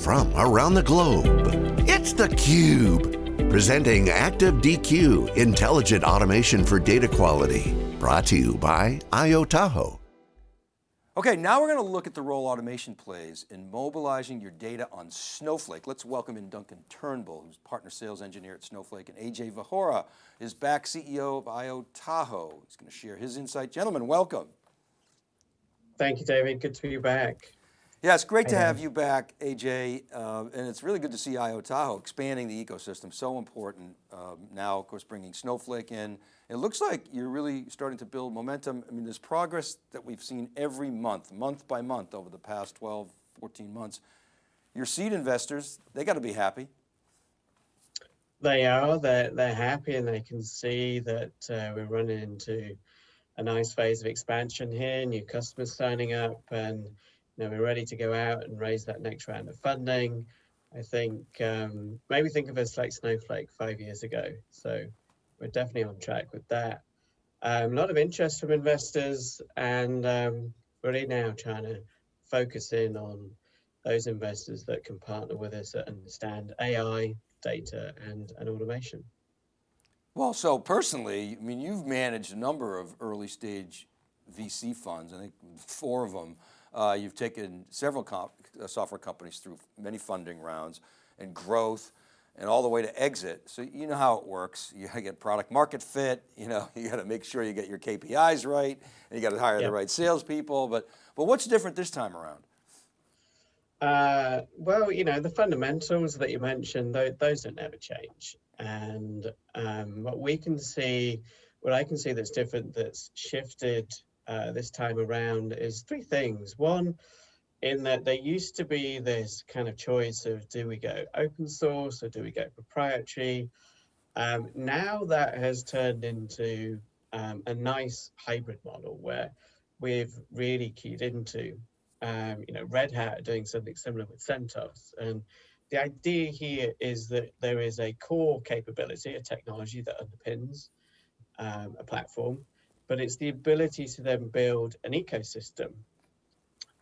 from around the globe. It's theCUBE, presenting Active DQ, intelligent automation for data quality. Brought to you by IO Tahoe. Okay, now we're going to look at the role automation plays in mobilizing your data on Snowflake. Let's welcome in Duncan Turnbull, who's partner sales engineer at Snowflake, and AJ Vahora is back CEO of IO Tahoe. He's going to share his insight. Gentlemen, welcome. Thank you, David. Good to be back. Yeah, it's great to have you back, AJ, uh, and it's really good to see IO Tahoe expanding the ecosystem, so important. Um, now, of course, bringing Snowflake in. It looks like you're really starting to build momentum. I mean, there's progress that we've seen every month, month by month over the past 12, 14 months. Your seed investors, they got to be happy. They are, they're, they're happy and they can see that uh, we're running into a nice phase of expansion here, new customers signing up and know, we're ready to go out and raise that next round of funding. I think um, maybe think of us like Snowflake five years ago. So we're definitely on track with that. Um, a lot of interest from investors and um, really now trying to focus in on those investors that can partner with us that understand AI, data, and, and automation. Well, so personally, I mean, you've managed a number of early stage VC funds, I think four of them. Uh, you've taken several comp uh, software companies through many funding rounds and growth and all the way to exit. So you know how it works. You gotta get product market fit, you know, you got to make sure you get your KPIs right and you got to hire yep. the right salespeople. But, but what's different this time around? Uh, well, you know, the fundamentals that you mentioned, those, those don't ever change. And um, what we can see, what I can see that's different, that's shifted uh, this time around is three things. One, in that there used to be this kind of choice of do we go open source or do we go proprietary? Um, now that has turned into um, a nice hybrid model where we've really keyed into, um, you know, Red Hat doing something similar with CentOS. And the idea here is that there is a core capability, a technology that underpins um, a platform, but it's the ability to then build an ecosystem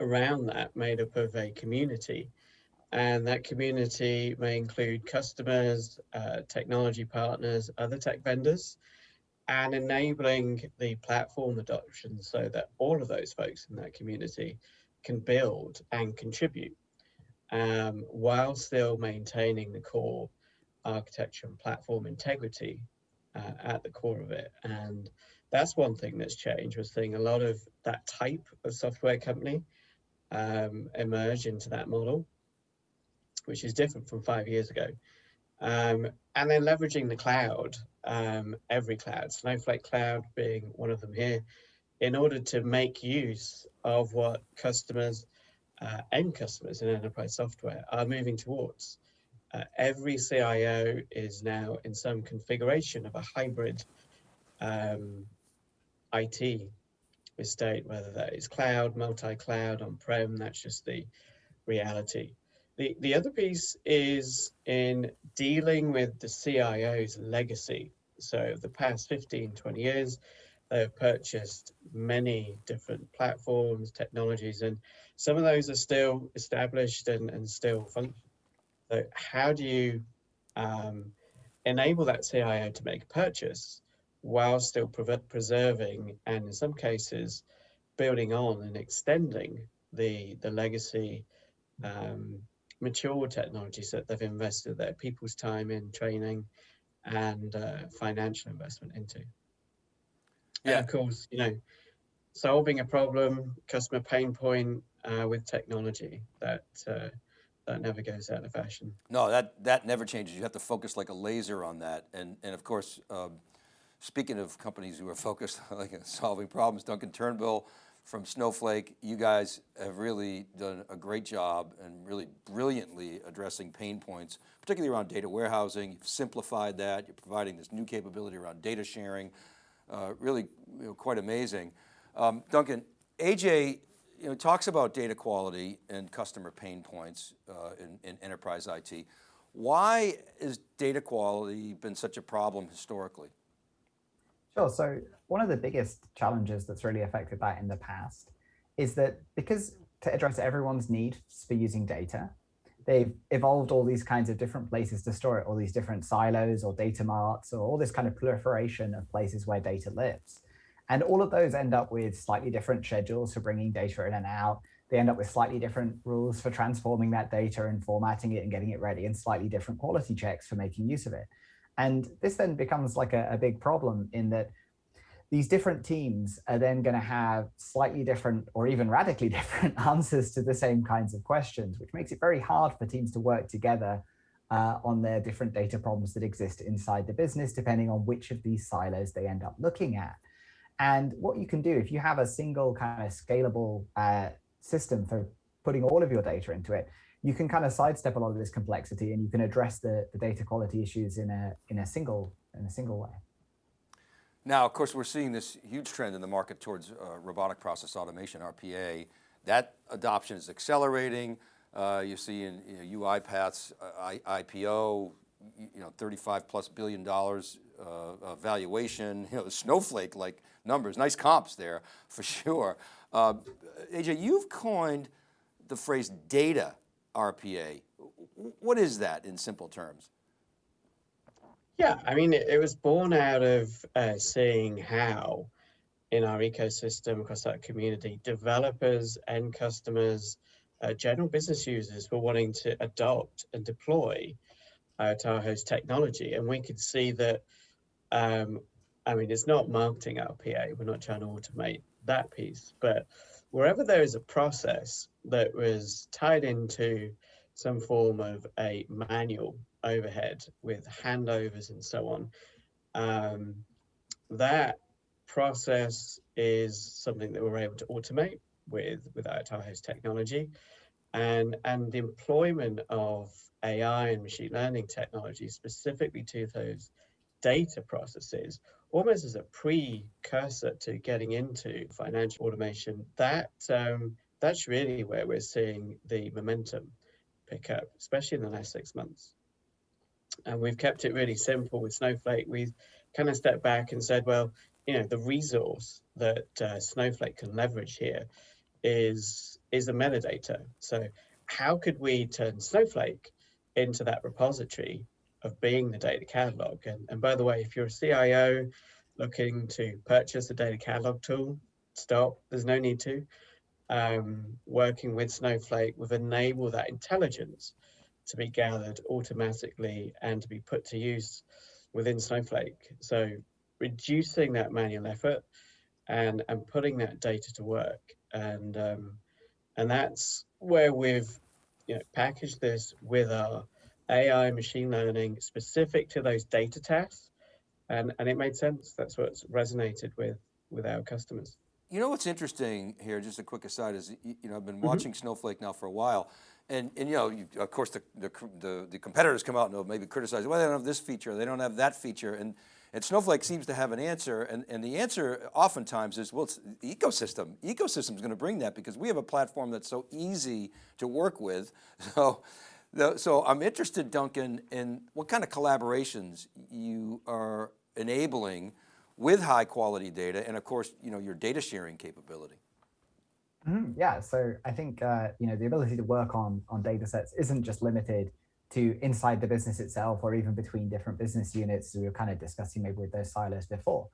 around that made up of a community. And that community may include customers, uh, technology partners, other tech vendors, and enabling the platform adoption so that all of those folks in that community can build and contribute um, while still maintaining the core architecture and platform integrity uh, at the core of it. And that's one thing that's changed. We're seeing a lot of that type of software company um, emerge into that model, which is different from five years ago. Um, and then leveraging the cloud, um, every cloud, Snowflake Cloud being one of them here, in order to make use of what customers, uh, end customers in enterprise software are moving towards. Uh, every CIO is now in some configuration of a hybrid um, IT estate, whether that is cloud, multi-cloud, on-prem, that's just the reality. The, the other piece is in dealing with the CIO's legacy. So the past 15, 20 years, they've purchased many different platforms, technologies, and some of those are still established and, and still function. So how do you um, enable that CIO to make a purchase while still preserving and in some cases building on and extending the the legacy um, mature technologies that they've invested their people's time in training and uh, financial investment into. Yeah, and of course, you know, solving a problem, customer pain point uh, with technology that uh, that never goes out of fashion. No, that that never changes. You have to focus like a laser on that, and and of course. Um, Speaking of companies who are focused on like solving problems, Duncan Turnbull from Snowflake, you guys have really done a great job and really brilliantly addressing pain points, particularly around data warehousing. You've simplified that. You're providing this new capability around data sharing. Uh, really you know, quite amazing. Um, Duncan, AJ you know, talks about data quality and customer pain points uh, in, in enterprise IT. Why has data quality been such a problem historically? Sure. So one of the biggest challenges that's really affected that in the past is that because to address everyone's need for using data, they've evolved all these kinds of different places to store it, all these different silos or data marts or all this kind of proliferation of places where data lives. And all of those end up with slightly different schedules for bringing data in and out. They end up with slightly different rules for transforming that data and formatting it and getting it ready and slightly different quality checks for making use of it. And this then becomes like a, a big problem in that these different teams are then going to have slightly different or even radically different answers to the same kinds of questions, which makes it very hard for teams to work together uh, on their different data problems that exist inside the business, depending on which of these silos they end up looking at. And what you can do if you have a single kind of scalable uh, system for putting all of your data into it, you can kind of sidestep a lot of this complexity and you can address the, the data quality issues in a, in a single in a single way. Now, of course, we're seeing this huge trend in the market towards uh, robotic process automation, RPA. That adoption is accelerating. Uh, you see in you know, UiPath's uh, IPO, you know, 35 plus billion dollars uh, valuation, you know, Snowflake like numbers, nice comps there for sure. Uh, AJ, you've coined the phrase data RPA. What is that in simple terms? Yeah, I mean, it, it was born out of uh, seeing how in our ecosystem across that community, developers and customers, uh, general business users were wanting to adopt and deploy uh, Tahoe's technology. And we could see that, um, I mean, it's not marketing RPA, we're not trying to automate that piece, but wherever there is a process that was tied into some form of a manual overhead with handovers and so on. Um, that process is something that we're able to automate with with our Tahoe's technology and and the employment of AI and machine learning technology specifically to those data processes almost as a precursor to getting into financial automation that um, that's really where we're seeing the momentum pick up especially in the last six months and we've kept it really simple with Snowflake. We've kind of stepped back and said, well, you know, the resource that uh, Snowflake can leverage here is is the metadata. So how could we turn Snowflake into that repository of being the data catalog? And, and by the way, if you're a CIO looking to purchase a data catalog tool, stop. There's no need to. Um, working with Snowflake, we've enabled that intelligence to be gathered automatically and to be put to use within Snowflake. So reducing that manual effort and and putting that data to work and um, and that's where we've you know packaged this with our AI machine learning specific to those data tasks and and it made sense that's what's resonated with with our customers you know what's interesting here just a quick aside is you know I've been mm-hmm. watching mm -hmm. Snowflake now for a while and, and you know, you, of course the, the, the, the, competitors come out and maybe criticize, well, they don't have this feature, they don't have that feature. And, and Snowflake seems to have an answer. And, and the answer oftentimes is, well, it's the ecosystem. Ecosystem is going to bring that because we have a platform that's so easy to work with. So, so I'm interested, Duncan, in what kind of collaborations you are enabling with high quality data and of course, you know, your data sharing capability. Mm, yeah, so I think uh, you know the ability to work on on data sets isn't just limited to inside the business itself or even between different business units we were kind of discussing maybe with those silos before.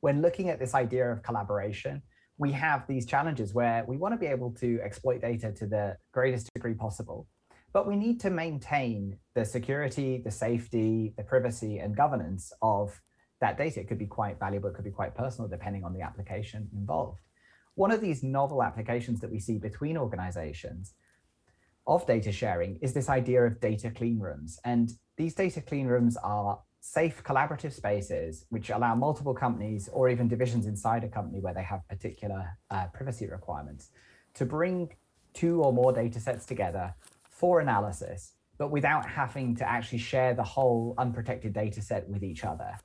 When looking at this idea of collaboration, we have these challenges where we want to be able to exploit data to the greatest degree possible, but we need to maintain the security, the safety, the privacy and governance of that data. It could be quite valuable, it could be quite personal depending on the application involved. One of these novel applications that we see between organizations of data sharing is this idea of data clean rooms. And these data clean rooms are safe collaborative spaces which allow multiple companies or even divisions inside a company where they have particular uh, privacy requirements to bring two or more data sets together for analysis, but without having to actually share the whole unprotected data set with each other.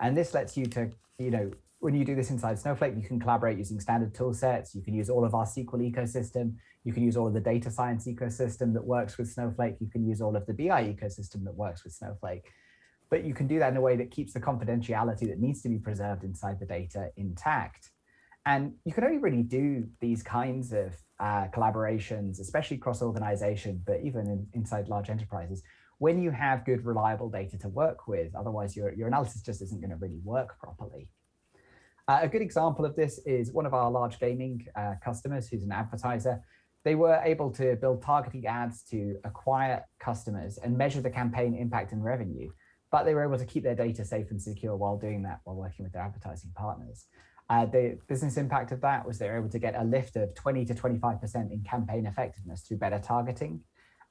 And this lets you to, you know, when you do this inside Snowflake, you can collaborate using standard tool sets. You can use all of our SQL ecosystem. You can use all of the data science ecosystem that works with Snowflake. You can use all of the BI ecosystem that works with Snowflake. But you can do that in a way that keeps the confidentiality that needs to be preserved inside the data intact. And you can only really do these kinds of uh, collaborations, especially cross organization, but even in, inside large enterprises, when you have good, reliable data to work with, otherwise your, your analysis just isn't going to really work properly. Uh, a good example of this is one of our large gaming uh, customers who's an advertiser. They were able to build targeting ads to acquire customers and measure the campaign impact and revenue, but they were able to keep their data safe and secure while doing that while working with their advertising partners. Uh, the business impact of that was they were able to get a lift of 20 to 25% in campaign effectiveness through better targeting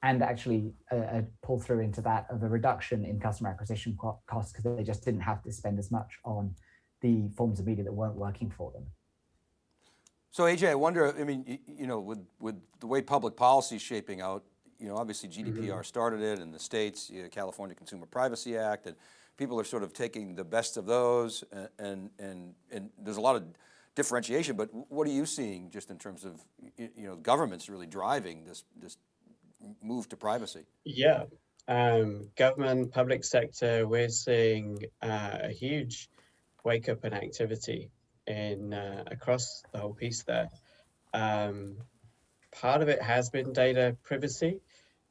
and actually a, a pull through into that of a reduction in customer acquisition costs because they just didn't have to spend as much on the forms of media that weren't working for them. So AJ, I wonder, I mean, you, you know, with, with the way public policy is shaping out, you know, obviously GDPR mm -hmm. started it in the States, you know, California Consumer Privacy Act, and people are sort of taking the best of those and, and, and, and there's a lot of differentiation, but what are you seeing just in terms of, you know, governments really driving this, this move to privacy? Yeah, um, government, public sector, we're seeing uh, a huge wake up in activity in uh, across the whole piece there. Um, part of it has been data privacy.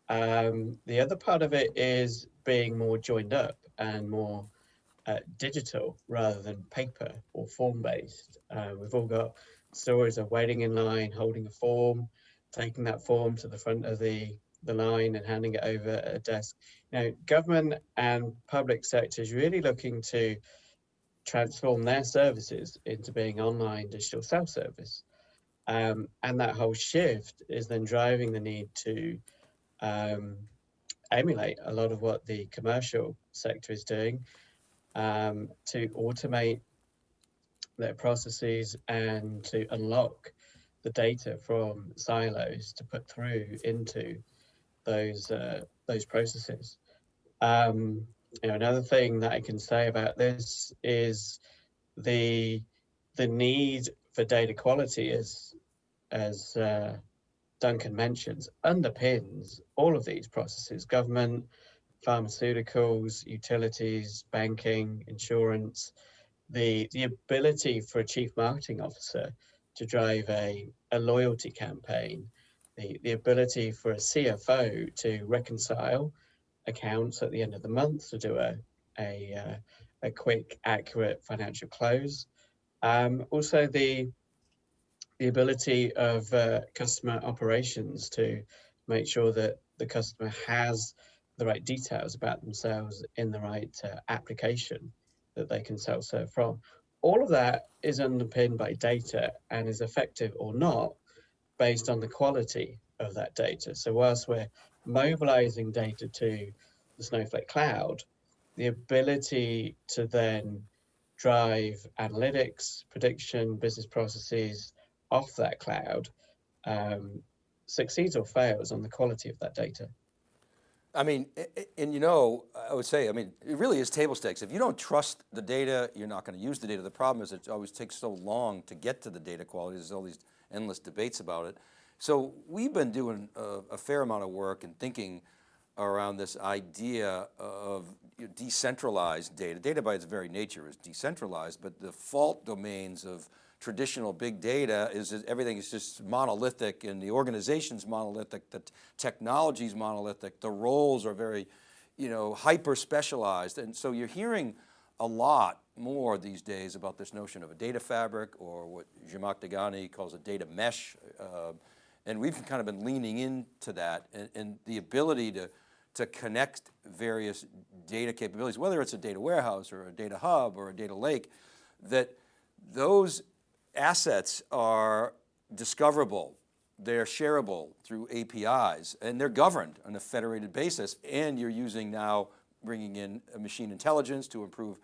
Um, the other part of it is being more joined up and more uh, digital rather than paper or form based. Uh, we've all got stories of waiting in line, holding a form, taking that form to the front of the, the line and handing it over at a desk. Know, government and public sectors really looking to transform their services into being online digital self-service. Um, and that whole shift is then driving the need to um, emulate a lot of what the commercial sector is doing um, to automate their processes and to unlock the data from silos to put through into those uh, those processes. Um, you know, another thing that I can say about this is the the need for data quality as as uh, Duncan mentions underpins all of these processes, government, pharmaceuticals, utilities, banking, insurance, the, the ability for a chief marketing officer to drive a, a loyalty campaign, the, the ability for a CFO to reconcile accounts at the end of the month to do a, a, uh, a quick, accurate financial close. Um, also the the ability of uh, customer operations to make sure that the customer has the right details about themselves in the right uh, application that they can self-serve from. All of that is underpinned by data and is effective or not based on the quality of that data. So whilst we're mobilizing data to the Snowflake cloud, the ability to then drive analytics, prediction, business processes, off that cloud um, succeeds or fails on the quality of that data. I mean, and you know, I would say, I mean, it really is table stakes. If you don't trust the data, you're not going to use the data. The problem is it always takes so long to get to the data quality. There's all these endless debates about it. So we've been doing a, a fair amount of work and thinking around this idea of decentralized data. Data by its very nature is decentralized, but the fault domains of traditional big data is that everything is just monolithic and the organization's monolithic, the technology's monolithic, the roles are very, you know, hyper specialized. And so you're hearing a lot more these days about this notion of a data fabric or what Zhamak Dehghani calls a data mesh. Uh, and we've kind of been leaning into that and, and the ability to, to connect various data capabilities, whether it's a data warehouse or a data hub or a data lake, that those assets are discoverable, they're shareable through APIs, and they're governed on a federated basis, and you're using now bringing in machine intelligence to improve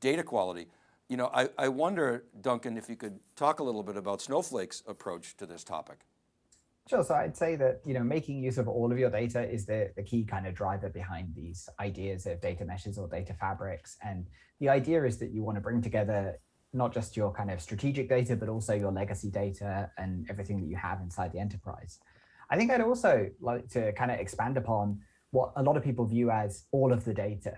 data quality. You know, I, I wonder, Duncan, if you could talk a little bit about Snowflake's approach to this topic. Sure. So I'd say that you know making use of all of your data is the, the key kind of driver behind these ideas of data meshes or data fabrics. And the idea is that you want to bring together not just your kind of strategic data, but also your legacy data and everything that you have inside the enterprise. I think I'd also like to kind of expand upon what a lot of people view as all of the data.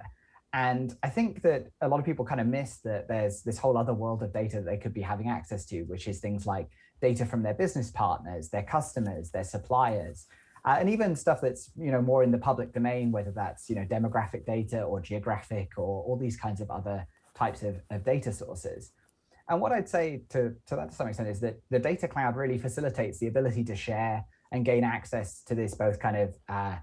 And I think that a lot of people kind of miss that there's this whole other world of data that they could be having access to, which is things like data from their business partners, their customers, their suppliers, uh, and even stuff that's you know more in the public domain, whether that's you know demographic data or geographic or all these kinds of other types of, of data sources. And what I'd say to, to that to some extent is that the data cloud really facilitates the ability to share and gain access to this both kind of uh,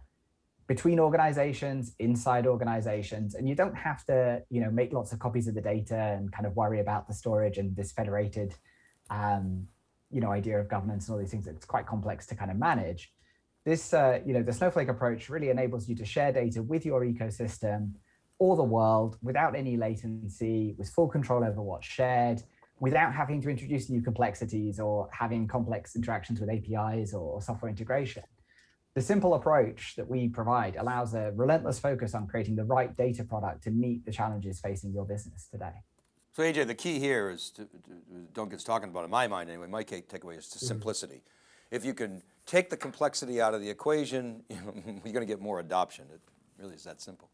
between organizations, inside organizations, and you don't have to, you know, make lots of copies of the data and kind of worry about the storage and this federated, um, you know, idea of governance and all these things. It's quite complex to kind of manage. This, uh, you know, the Snowflake approach really enables you to share data with your ecosystem or the world without any latency, with full control over what's shared, without having to introduce new complexities or having complex interactions with APIs or software integration. The simple approach that we provide allows a relentless focus on creating the right data product to meet the challenges facing your business today. So AJ, the key here is, to, don't get to, Duncan's talking about in my mind anyway, my takeaway is to mm -hmm. simplicity. If you can take the complexity out of the equation, you know, you're going to get more adoption. It really is that simple.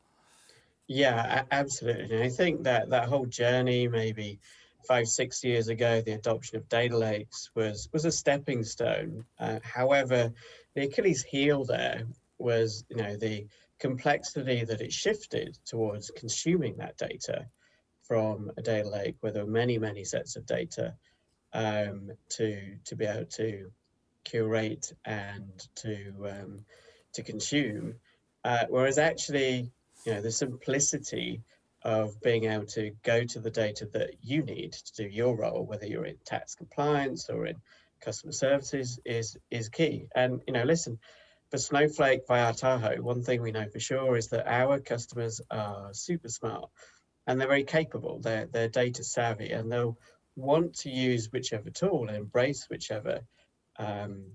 Yeah, absolutely. I think that that whole journey, maybe five, six years ago, the adoption of data lakes was was a stepping stone. Uh, however, the Achilles heel there was, you know, the complexity that it shifted towards consuming that data from a data lake where there were many, many sets of data um, to to be able to curate and to um, to consume. Uh, whereas actually you know, the simplicity of being able to go to the data that you need to do your role, whether you're in tax compliance or in customer services, is is key. And you know, listen, for Snowflake via Tahoe, one thing we know for sure is that our customers are super smart and they're very capable. They're they're data savvy and they'll want to use whichever tool and embrace whichever um,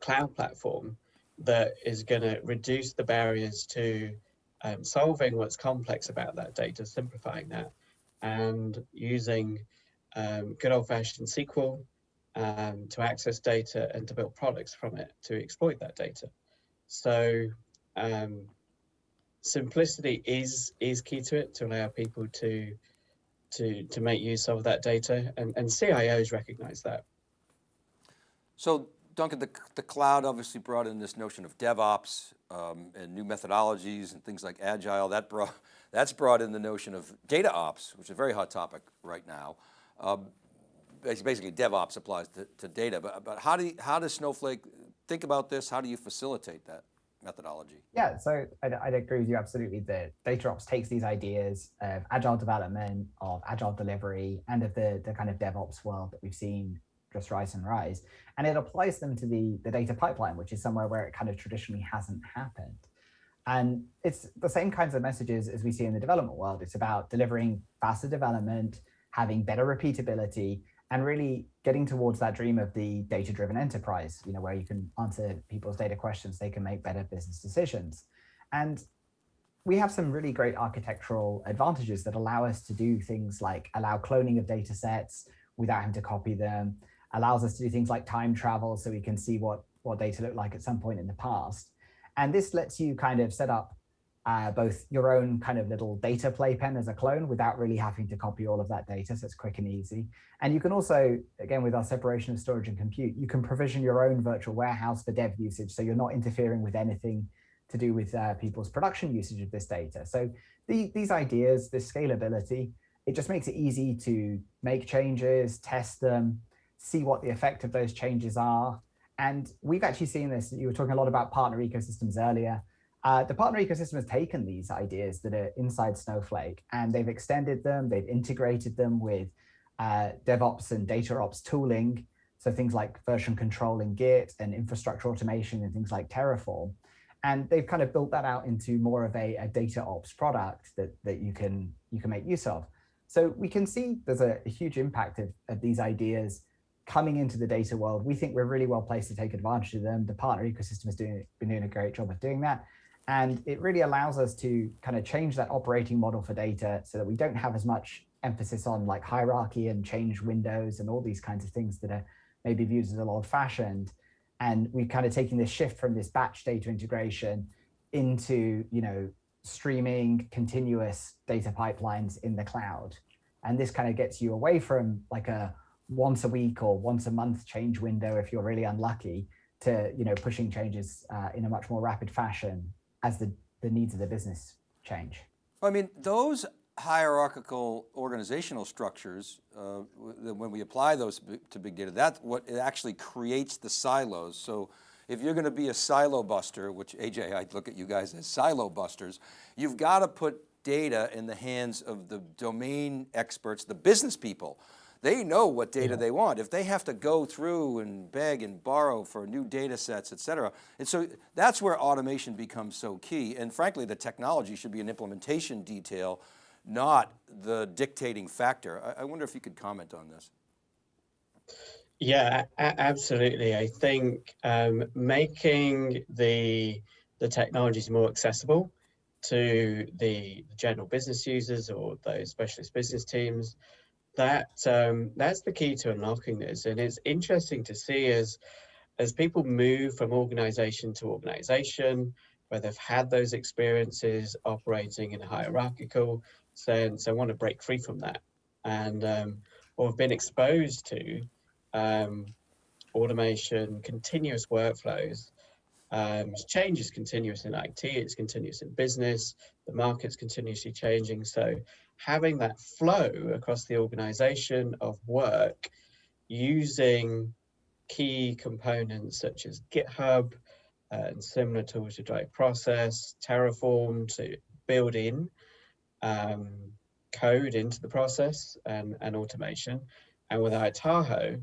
cloud platform that is going to reduce the barriers to um, solving what's complex about that data, simplifying that, and using um, good old-fashioned SQL um, to access data and to build products from it to exploit that data. So um, simplicity is is key to it to allow people to to to make use of that data, and, and CIOs recognize that. So Duncan, the, the cloud obviously brought in this notion of DevOps um, and new methodologies and things like Agile. That brought, that's brought in the notion of data ops, which is a very hot topic right now. Um, basically DevOps applies to, to data, but, but how, do you, how does Snowflake think about this? How do you facilitate that methodology? Yeah, so I'd, I'd agree with you absolutely that DataOps takes these ideas of agile development, of agile delivery, and of the, the kind of DevOps world that we've seen just rise and rise. And it applies them to the, the data pipeline, which is somewhere where it kind of traditionally hasn't happened. And it's the same kinds of messages as we see in the development world. It's about delivering faster development, having better repeatability, and really getting towards that dream of the data-driven enterprise, you know, where you can answer people's data questions, they can make better business decisions. And we have some really great architectural advantages that allow us to do things like allow cloning of data sets without having to copy them, allows us to do things like time travel so we can see what, what data looked like at some point in the past. And this lets you kind of set up uh, both your own kind of little data playpen as a clone without really having to copy all of that data. So it's quick and easy. And you can also, again, with our separation of storage and compute, you can provision your own virtual warehouse for dev usage. So you're not interfering with anything to do with uh, people's production usage of this data. So the, these ideas, this scalability, it just makes it easy to make changes, test them, see what the effect of those changes are. And we've actually seen this, you were talking a lot about partner ecosystems earlier. Uh, the partner ecosystem has taken these ideas that are inside Snowflake and they've extended them, they've integrated them with uh, DevOps and DataOps tooling. So things like version control in Git and infrastructure automation and things like Terraform. And they've kind of built that out into more of a, a data ops product that, that you can you can make use of. So we can see there's a, a huge impact of, of these ideas coming into the data world, we think we're really well placed to take advantage of them. The partner ecosystem has doing, been doing a great job of doing that. And it really allows us to kind of change that operating model for data so that we don't have as much emphasis on like hierarchy and change windows and all these kinds of things that are maybe viewed as a lot old fashioned. And we're kind of taking this shift from this batch data integration into, you know, streaming continuous data pipelines in the cloud. And this kind of gets you away from like a once a week or once a month change window if you're really unlucky to you know pushing changes uh, in a much more rapid fashion as the, the needs of the business change. I mean, those hierarchical organizational structures, uh, when we apply those to big data, that's what it actually creates the silos. So if you're going to be a silo buster, which AJ, I look at you guys as silo busters, you've got to put data in the hands of the domain experts, the business people they know what data yeah. they want. If they have to go through and beg and borrow for new data sets, et cetera. And so that's where automation becomes so key. And frankly, the technology should be an implementation detail, not the dictating factor. I, I wonder if you could comment on this. Yeah, absolutely. I think um, making the the technologies more accessible to the general business users or those specialist business teams that um, that's the key to unlocking this. And it's interesting to see as as people move from organization to organization, where they've had those experiences operating in a hierarchical sense, they want to break free from that, and um, or have been exposed to um, automation, continuous workflows. Um, change is continuous in IT, it's continuous in business, the market's continuously changing. So having that flow across the organization of work using key components such as GitHub uh, and similar tools to drive process, Terraform to build in um, code into the process and, and automation. And with iTahoe,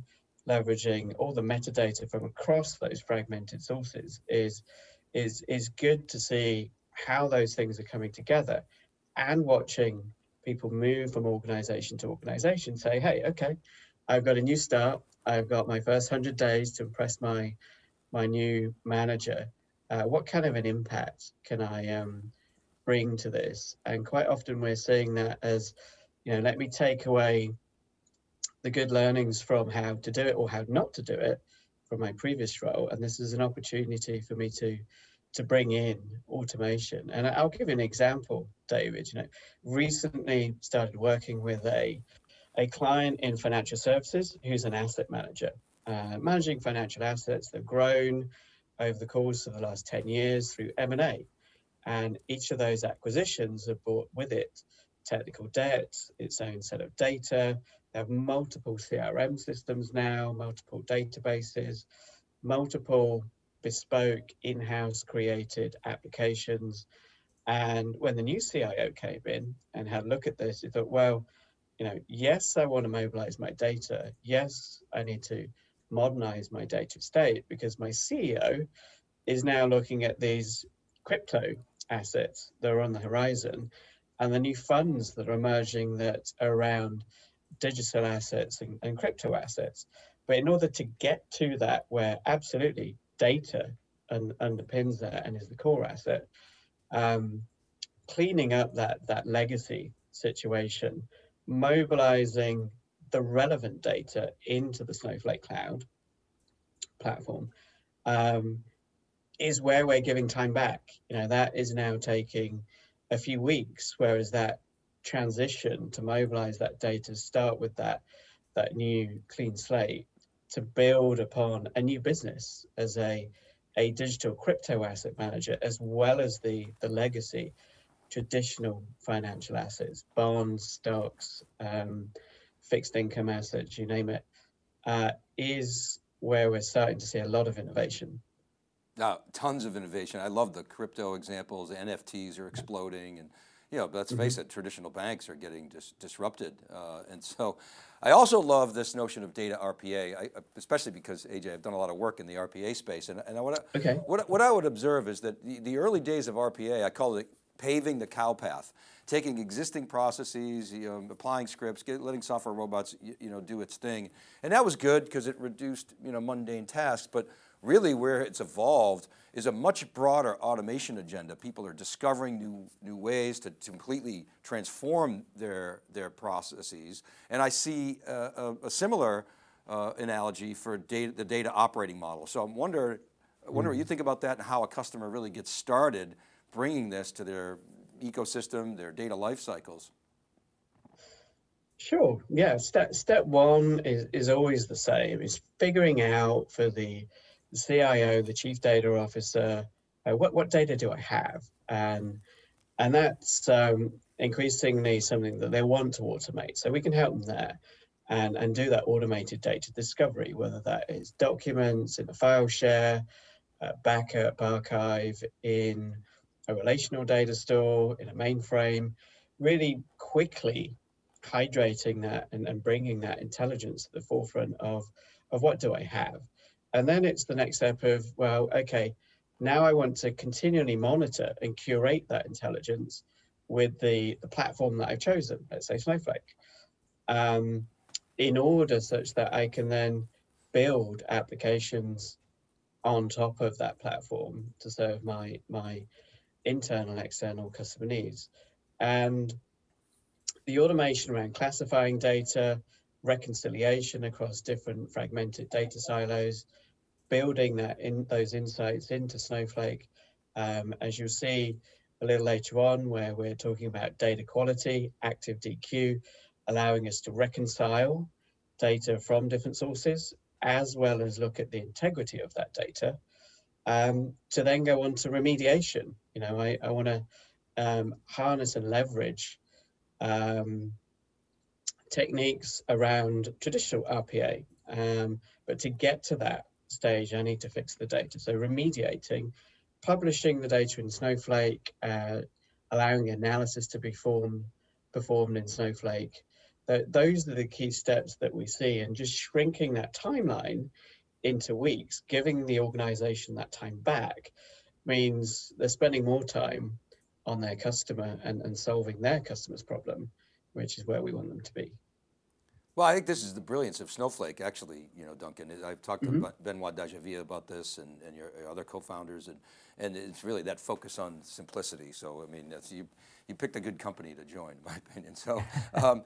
leveraging all the metadata from across those fragmented sources is, is, is good to see how those things are coming together and watching people move from organization to organization say, hey, okay, I've got a new start. I've got my first 100 days to impress my, my new manager. Uh, what kind of an impact can I um, bring to this? And quite often we're seeing that as, you know, let me take away the good learnings from how to do it or how not to do it from my previous role. And this is an opportunity for me to to bring in automation. And I'll give you an example, David. You know, recently started working with a a client in financial services who's an asset manager, uh, managing financial assets. They've grown over the course of the last 10 years through M&A. And each of those acquisitions have brought with it technical debt, its own set of data. They have multiple CRM systems now, multiple databases, multiple bespoke, in-house created applications. And when the new CIO came in and had a look at this, he thought, well, you know, yes, I want to mobilize my data. Yes, I need to modernize my data state because my CEO is now looking at these crypto assets that are on the horizon and the new funds that are emerging that are around digital assets and, and crypto assets. But in order to get to that, where absolutely data and underpins that and is the core asset. Um, cleaning up that that legacy situation, mobilizing the relevant data into the Snowflake Cloud platform um, is where we're giving time back. You know that is now taking a few weeks, whereas that transition to mobilize that data, start with that that new clean slate, to build upon a new business as a a digital crypto asset manager as well as the the legacy traditional financial assets bonds stocks um, fixed income assets you name it, uh, is where we're starting to see a lot of innovation. Now tons of innovation. I love the crypto examples. Nfts are exploding and you know, let's mm -hmm. face it, traditional banks are getting dis disrupted. Uh, and so I also love this notion of data RPA, I, especially because AJ, I've done a lot of work in the RPA space. And, and what, I, okay. what, what I would observe is that the, the early days of RPA, I call it paving the cow path, taking existing processes, you know, applying scripts, get, letting software robots, you, you, know, do its thing. And that was good because it reduced, you know, mundane tasks, but really where it's evolved is a much broader automation agenda. People are discovering new, new ways to, to completely transform their, their processes. And I see a, a, similar uh, analogy for data, the data operating model. So I'm wonder, I wonder mm. what you think about that and how a customer really gets started bringing this to their ecosystem, their data life cycles. Sure. Yeah. Step step one is, is always the same. Is figuring out for the, the CIO, the chief data officer, uh, what what data do I have, and and that's um, increasingly something that they want to automate. So we can help them there, and and do that automated data discovery, whether that is documents in a file share, uh, backup archive in a relational data store in a mainframe, really quickly hydrating that and, and bringing that intelligence to the forefront of, of what do I have? And then it's the next step of, well, okay, now I want to continually monitor and curate that intelligence with the, the platform that I've chosen, let's say Snowflake, um, in order such that I can then build applications on top of that platform to serve my, my internal and external customer needs. And the automation around classifying data, reconciliation across different fragmented data silos, building that in those insights into Snowflake, um, as you'll see a little later on, where we're talking about data quality, active DQ, allowing us to reconcile data from different sources, as well as look at the integrity of that data, um, to then go on to remediation. You know, I, I want to um, harness and leverage um, techniques around traditional RPA. Um, but to get to that stage, I need to fix the data. So remediating, publishing the data in Snowflake, uh, allowing analysis to be formed, performed in Snowflake. Th those are the key steps that we see and just shrinking that timeline into weeks, giving the organization that time back means they're spending more time on their customer and, and solving their customer's problem, which is where we want them to be. Well, I think this is the brilliance of Snowflake, actually, you know, Duncan. I've talked mm -hmm. to Benoit Dageville about this and, and your, your other co-founders, and, and it's really that focus on simplicity. So, I mean, you, you picked a good company to join, in my opinion. So, um,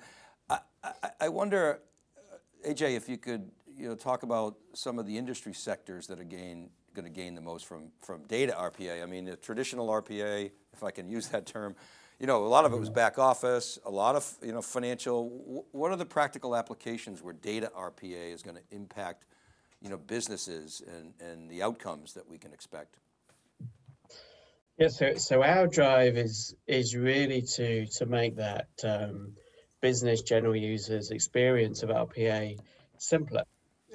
I, I, I wonder, uh, AJ, if you could, you know, talk about some of the industry sectors that are gain, going to gain the most from, from data RPA. I mean, the traditional RPA, if I can use that term. You know, a lot of it was back office, a lot of, you know, financial. What are the practical applications where data RPA is going to impact, you know, businesses and, and the outcomes that we can expect? Yeah, so, so our drive is is really to to make that um, business general users experience of RPA simpler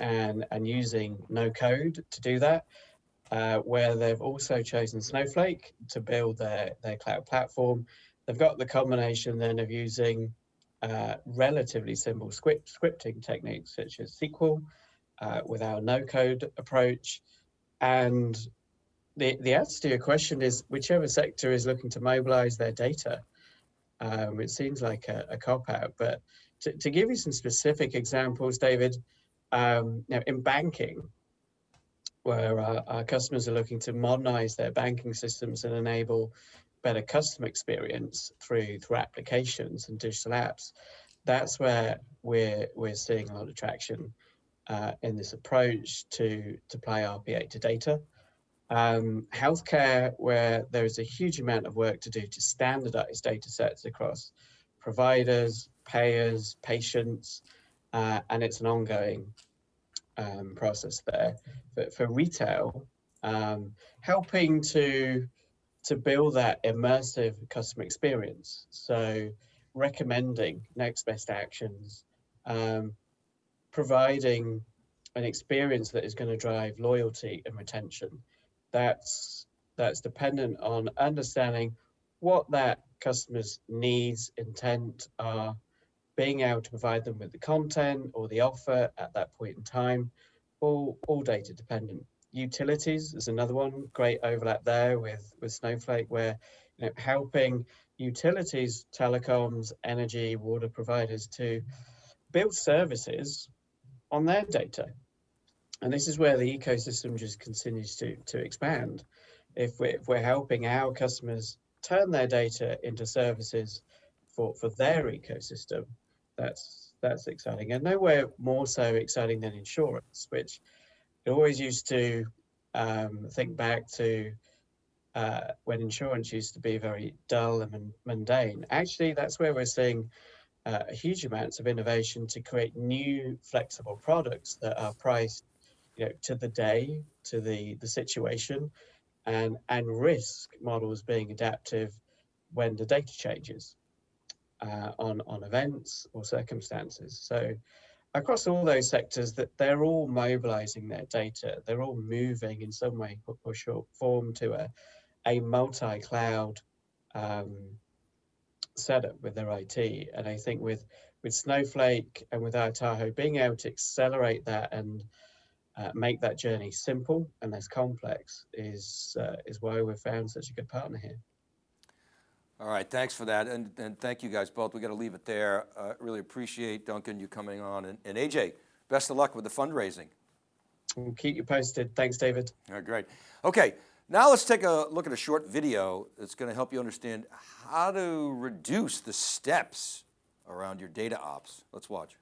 and and using no code to do that uh, where they've also chosen Snowflake to build their, their cloud platform. They've got the combination then of using uh, relatively simple script, scripting techniques such as SQL uh, with our no-code approach. And the, the answer to your question is whichever sector is looking to mobilize their data. Um, it seems like a, a cop-out, but to, to, give you some specific examples, David, um, now in banking, where our, our, customers are looking to modernize their banking systems and enable better customer experience through through applications and digital apps. That's where we're we're seeing a lot of traction uh, in this approach to to apply RPA to data. Um, healthcare, where there is a huge amount of work to do to standardize data sets across providers, payers, patients, uh, and it's an ongoing um, process there. But for retail, um, helping to to build that immersive customer experience. So recommending next best actions, um, providing an experience that is going to drive loyalty and retention. That's that's dependent on understanding what that customer's needs, intent are, being able to provide them with the content or the offer at that point in time, all, all data dependent. Utilities is another one, great overlap there with, with Snowflake, where you know, helping utilities, telecoms, energy, water providers to build services on their data. And this is where the ecosystem just continues to, to expand. If we're, if we're helping our customers turn their data into services for, for their ecosystem, that's that's exciting and nowhere more so exciting than insurance which I always used to um, think back to uh, when insurance used to be very dull and mundane actually that's where we're seeing uh, huge amounts of innovation to create new flexible products that are priced you know, to the day, to the, the situation, and, and risk models being adaptive when the data changes uh, on, on events or circumstances. So across all those sectors that they're all mobilizing their data, they're all moving in some way or short form to a, a multi-cloud um, setup with their IT. And I think with with Snowflake and with Io-Tahoe being able to accelerate that and uh, make that journey simple and less complex is uh, is why we've found such a good partner here. All right, thanks for that. And, and thank you guys both. We got to leave it there. Uh, really appreciate Duncan, you coming on. And, and AJ, best of luck with the fundraising. We'll keep you posted. Thanks, David. All right, great. Okay, now let's take a look at a short video that's going to help you understand how to reduce the steps around your data ops. Let's watch.